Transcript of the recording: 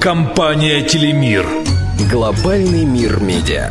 Компания «Телемир». Глобальный мир медиа.